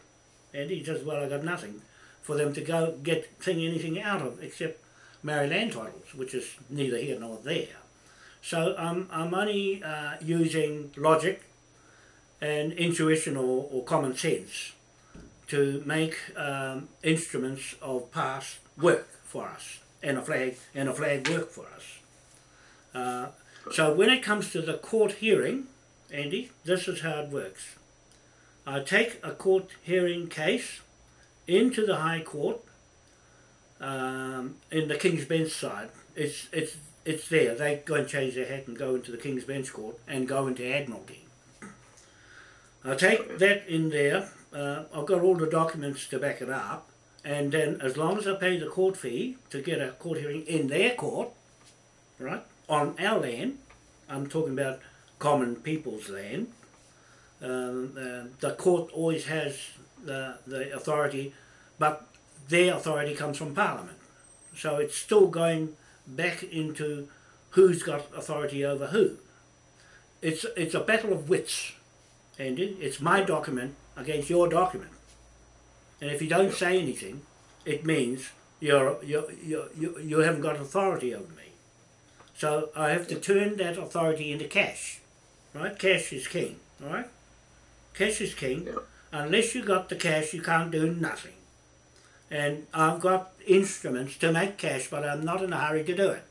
And he says, well, I got nothing for them to go get thing anything out of except marry land titles, which is neither here nor there. So um, I'm only uh, using logic and intuition or, or common sense to make um, instruments of past work for us and a flag and a flag work for us. Uh, so when it comes to the court hearing, Andy, this is how it works. I take a court hearing case into the High Court um, in the King's Bench side. It's it's it's there. They go and change their hat and go into the King's Bench Court and go into Admiralty. I take that in there. Uh, I've got all the documents to back it up and then as long as I pay the court fee to get a court hearing in their court, right, on our land, I'm talking about common people's land, um, uh, the court always has the, the authority, but their authority comes from Parliament. So it's still going back into who's got authority over who. It's, it's a battle of wits, Andy. It's my document against your document. And if you don't say anything, it means you're, you're, you you, you haven't got authority over me. So I have to turn that authority into cash. Right? Cash is king. Right? Cash is king. Yeah. Unless you got the cash, you can't do nothing. And I've got instruments to make cash, but I'm not in a hurry to do it.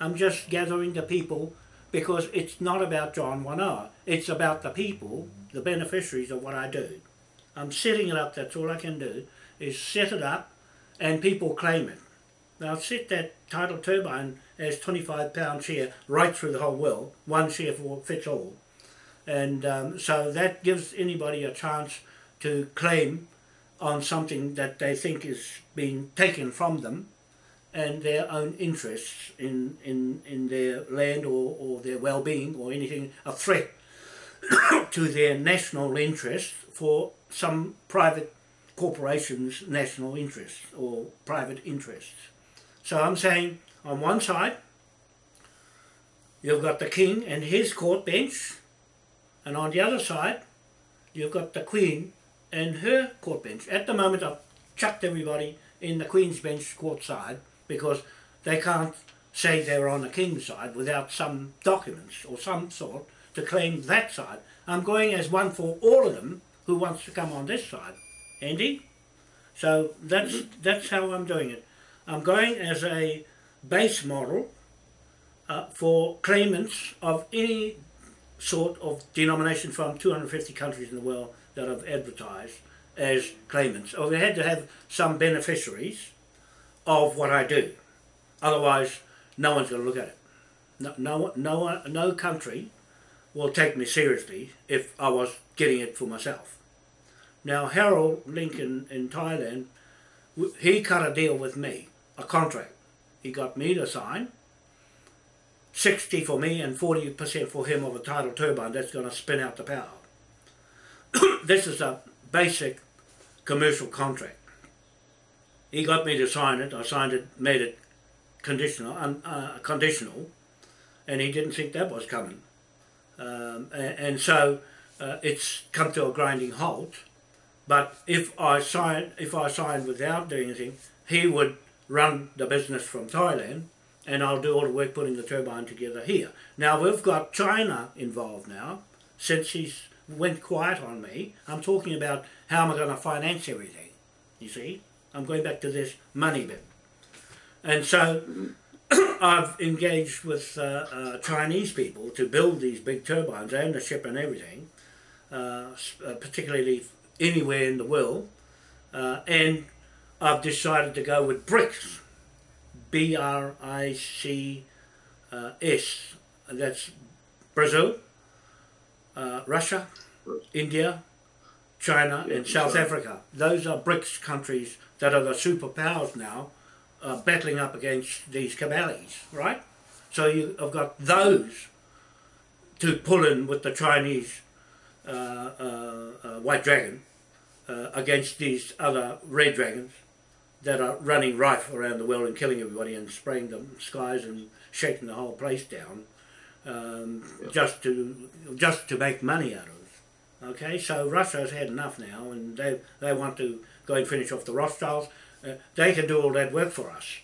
I'm just gathering the people because it's not about John One Hour. It's about the people, the beneficiaries of what I do. I'm setting it up, that's all I can do, is set it up and people claim it. Now I've set that tidal turbine as 25 pound share right through the whole world, one share for fits all. And um, so that gives anybody a chance to claim on something that they think is being taken from them and their own interests in, in, in their land or, or their well-being or anything, a threat to their national interest for some private corporation's national interest or private interests. So I'm saying on one side you've got the king and his court bench and on the other side you've got the queen and her court bench. At the moment I've chucked everybody in the queen's bench court side because they can't say they're on the king's side without some documents or some sort to claim that side. I'm going as one for all of them who wants to come on this side. Andy? So that's that's how I'm doing it. I'm going as a base model uh, for claimants of any sort of denomination from 250 countries in the world that I've advertised as claimants. Or we had to have some beneficiaries of what I do. Otherwise, no one's going to look at it. No, no, no, no country will take me seriously if I was getting it for myself. Now, Harold Lincoln in Thailand, he cut a deal with me, a contract. He got me to sign 60 for me and 40% for him of a tidal turbine that's going to spin out the power. this is a basic commercial contract. He got me to sign it. I signed it, made it conditional, un, uh, conditional, and he didn't think that was coming. Um, and, and so uh, it's come to a grinding halt. But if I sign, if I sign without doing anything, he would run the business from Thailand, and I'll do all the work putting the turbine together here. Now we've got China involved now, since he's went quiet on me. I'm talking about how am I going to finance everything. You see, I'm going back to this money bit, and so I've engaged with uh, uh, Chinese people to build these big turbines and the ship and everything, uh, particularly anywhere in the world, uh, and I've decided to go with BRICS, B R I C uh, That's Brazil, uh, Russia, India, China, Yeah, and South. Africa. Those are BRICS countries that are the superpowers now, uh, battling up against these cabales, right? So you have got those to pull in with the Chinese uh, uh, uh, white dragon uh, against these other red dragons that are running rife around the world and killing everybody and spraying the skies and shaking the whole place down um, Yeah. just to just to make money out of it. Okay, so Russia's had enough now, and they they want to go and finish off the Rothschilds. Uh, they can do all that work for us.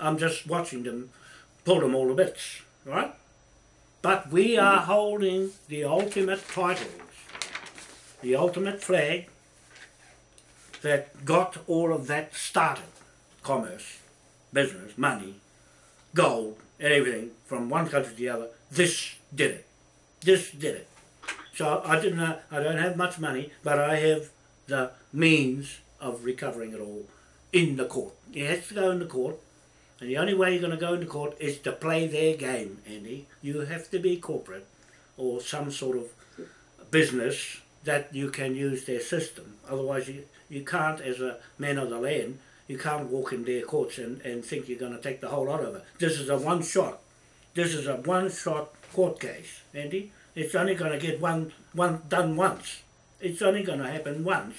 I'm just watching them pull them all to bits, right? But we are holding the ultimate titles, the ultimate flag that got all of that started. Commerce, business, money, gold, and everything from one country to the other. This did it. This did it. So I didn't. Know, I don't have much money, but I have the means of recovering it all in the court. It has to go in the court, and the only way you're going to go into court is to play their game, Andy. You have to be corporate or some sort of business that you can use their system. Otherwise, you, you can't, as a man of the land, you can't walk in their courts and, and think you're going to take the whole lot of it. This is a one shot. This is a one shot court case, Andy. It's only going to get one, one done once. It's only going to happen once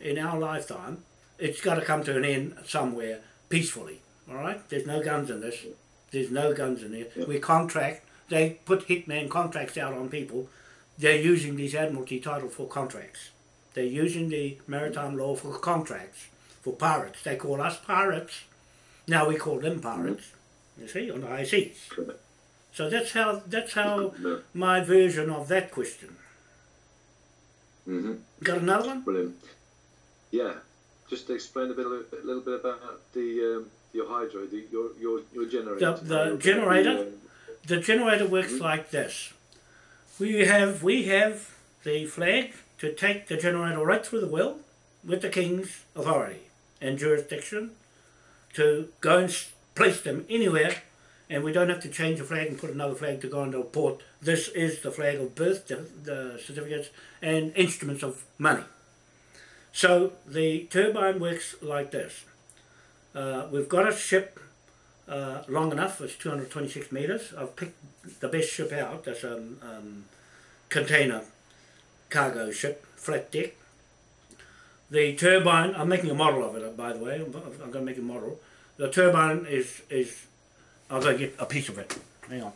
in our lifetime. It's got to come to an end somewhere peacefully. All right. There's no guns in this. There's no guns in there. We contract. They put hitman contracts out on people. They're using these admiralty title for contracts. They're using the maritime law for contracts for pirates. They call us pirates. Now we call them pirates. You see, on the high seas. So that's how that's how my version of that question. Mm-hmm. Got another one? Brilliant. Yeah. Just to explain a bit, a little bit about the um, your hydro, the, your your your generator. The, the generator. The, um, The generator works like this. We have we have the flag to take the generator right through the well with the king's authority and jurisdiction to go and place them anywhere and we don't have to change the flag and put another flag to go into a port. This is the flag of birth, the, the certificates and instruments of money. So the turbine works like this. Uh, we've got a ship uh, long enough, it's 226 metres. I've picked the best ship out, that's a um, um, container cargo ship, flat deck. The turbine, I'm making a model of it, by the way, I'm, going to make a model. The turbine is, is, I'll go get a piece of it. Hang on.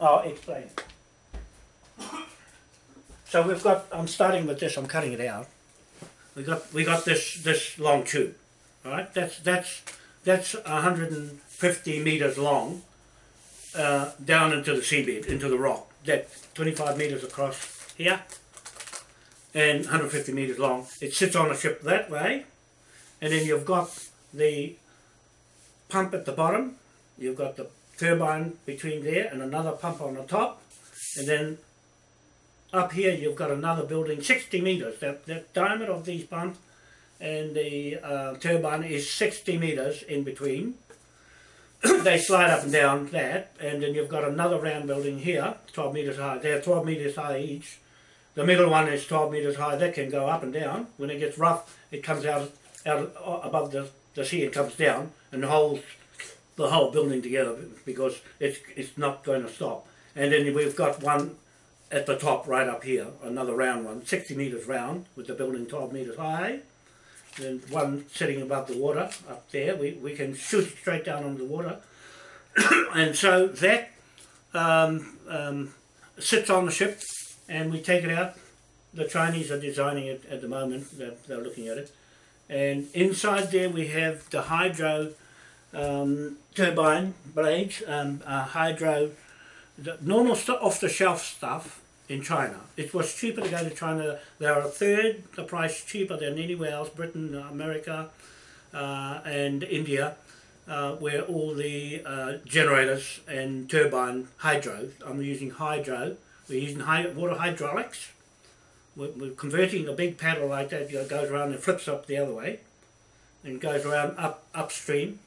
I'll explain. So we've got, I'm starting with this, I'm cutting it out. We got, we got this, this long tube, all right? That's, that's, that's 150 meters long uh, down into the seabed, into the rock. That's 25 meters across here and 150 meters long. It sits on a ship that way, and then you've got the pump at the bottom, you've got the turbine between there, and another pump on the top, and then up here you've got another building 60 meters. That, the diameter of these pumps and the uh, turbine is 60 meters in between. they slide up and down that, and then you've got another round building here, 12 meters high. They're 12 meters high each. The middle one is 12 meters high. That can go up and down. When it gets rough, it comes out out above the, the sea and comes down and holds the whole building together because it's it's not going to stop. And then we've got one at the top right up here, another round one, 60 meters round with the building 12 meters high. Then one sitting above the water up there. We, we can shoot straight down on the water. and so that um, um, sits on the ship and we take it out. The Chinese are designing it at the moment. They're, they're looking at it. And inside there we have the hydro um, turbine blades, um, uh, hydro, the normal off-the-shelf stuff in China. It was cheaper to go to China. They are a third the price cheaper than anywhere else, Britain, America, uh, and India, uh, where all the uh, generators and turbine hydro. I'm using hydro. We're using water hydraulics. We're, we're converting a big paddle like that. Goes around and flips up the other way, and goes around up upstream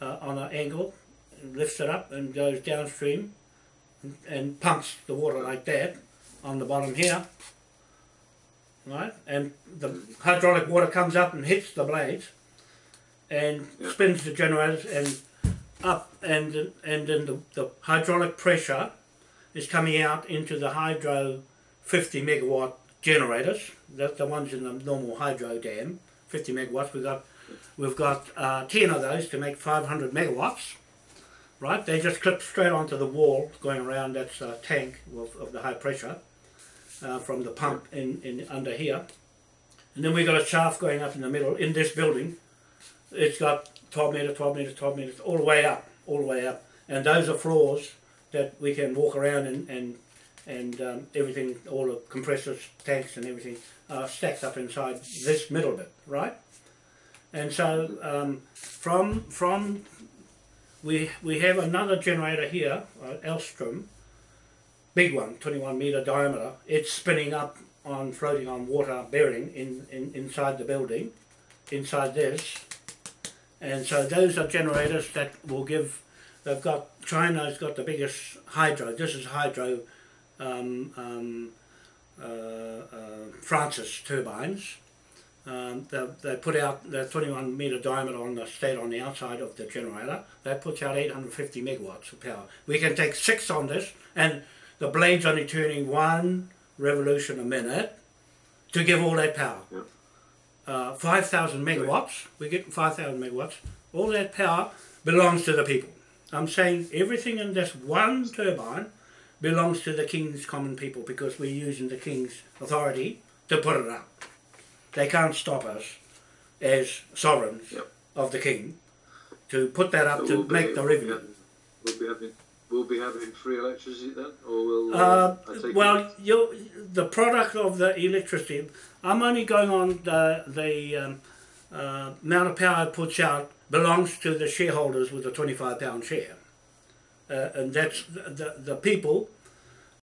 uh, on an angle, and lifts it up and goes downstream and pumps the water like that on the bottom here. Right? And the hydraulic water comes up and hits the blades and spins the generators and up and then- and then the, the hydraulic pressure is coming out into the hydro 50 megawatt generators. That's the ones in the normal hydro dam, 50 megawatts. We've got we've got uh, 10 of those to make 500 megawatts right? They just clip straight onto the wall going around that's a tank of, of the high pressure uh, from the pump in, in under here. And then we've got a shaft going up in the middle in this building. It's got 12 metres, 12 metres, 12 metres, all the way up, all the way up. And those are floors that we can walk around and, and, and um, everything, all the compressors, tanks and everything are stacked up inside this middle bit, right? And so um, from, from we we have another generator here, uh, Alstom, big one, 21 meter diameter. It's spinning up on floating on water bearing in, in inside the building, inside this, and so those are generators that will give. They've got China's got the biggest hydro. This is hydro, um, um, uh, uh, Francis turbines. Um, they, they put out the 21 metre diameter on the state on the outside of the generator. That puts out 850 megawatts of power. We can take six on this, and the blade's only turning one revolution a minute to give all that power. Yeah. Uh, 5,000 megawatts, we get 5,000 megawatts. All that power belongs to the people. I'm saying everything in this one turbine belongs to the King's common people because we're using the King's authority to put it up. They can't stop us as sovereigns Yep. of the King to put that up So to we'll be- make the we'll revenue. We'll be having we'll be having free electricity then, or will Uh, take well, you the product of the electricity, I'm only going on the, the um, uh, amount of power it puts out belongs to the shareholders with a 25 pound share. Uh, and that's the, the, the people